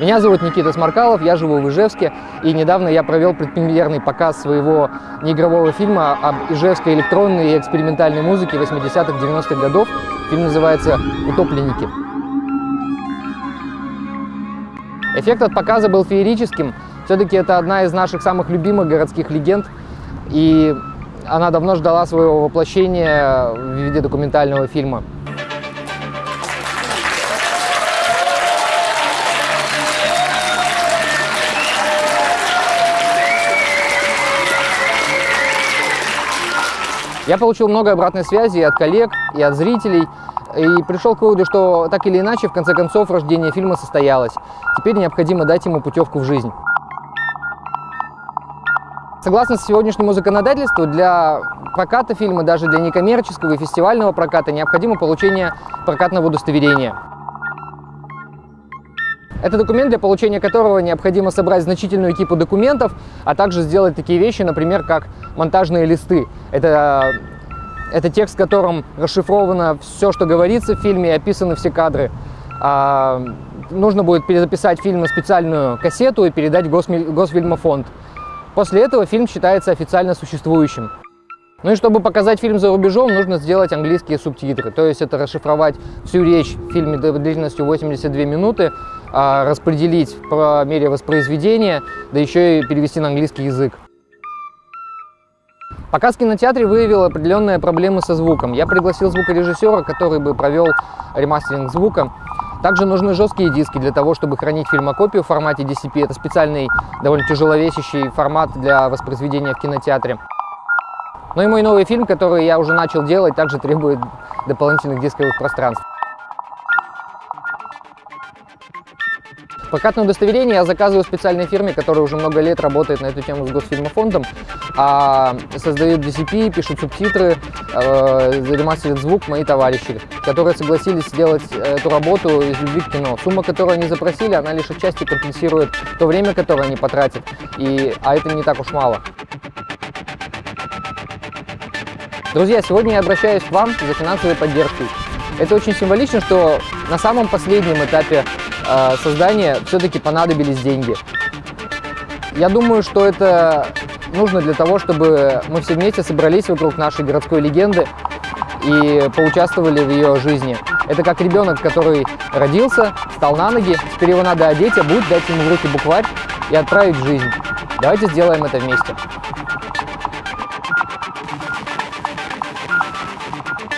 Меня зовут Никита Смаркалов, я живу в Ижевске, и недавно я провел предпремьерный показ своего неигрового фильма об ижевской электронной и экспериментальной музыке 80-х, 90-х годов. Фильм называется «Утопленники». Эффект от показа был феерическим. Все-таки это одна из наших самых любимых городских легенд, и она давно ждала своего воплощения в виде документального фильма. Я получил много обратной связи от коллег, и от зрителей, и пришел к выводу, что так или иначе, в конце концов, рождение фильма состоялось. Теперь необходимо дать ему путевку в жизнь. Согласно сегодняшнему законодательству, для проката фильма, даже для некоммерческого и фестивального проката, необходимо получение прокатного удостоверения. Это документ, для получения которого необходимо собрать значительную кипу документов, а также сделать такие вещи, например, как монтажные листы. Это, это текст, в котором расшифровано все, что говорится в фильме, и описаны все кадры. А, нужно будет перезаписать фильм на специальную кассету и передать в Госфильмофонд. После этого фильм считается официально существующим. Ну и чтобы показать фильм за рубежом, нужно сделать английские субтитры. То есть это расшифровать всю речь в фильме длительностью 82 минуты, а, распределить по мере воспроизведения, да еще и перевести на английский язык. Показ в кинотеатре выявил определенные проблемы со звуком. Я пригласил звукорежиссера, который бы провел ремастеринг звука. Также нужны жесткие диски для того, чтобы хранить фильмокопию в формате DCP. Это специальный, довольно тяжеловесящий формат для воспроизведения в кинотеатре. Ну и мой новый фильм, который я уже начал делать, также требует дополнительных дисковых пространств. Прокатное удостоверение я заказываю специальной фирме, которая уже много лет работает на эту тему с Госфильмофондом, а создают DCP, пишут субтитры, э, ремастерят звук мои товарищи, которые согласились сделать эту работу из любви к кино. Сумма, которую они запросили, она лишь отчасти компенсирует то время, которое они потратят, и, а это не так уж мало. Друзья, сегодня я обращаюсь к вам за финансовой поддержкой. Это очень символично, что на самом последнем этапе э, создания все-таки понадобились деньги. Я думаю, что это нужно для того, чтобы мы все вместе собрались вокруг нашей городской легенды и поучаствовали в ее жизни. Это как ребенок, который родился, встал на ноги, теперь его надо одеть, а будет дать ему в руки букварь и отправить в жизнь. Давайте сделаем это вместе. Thank you.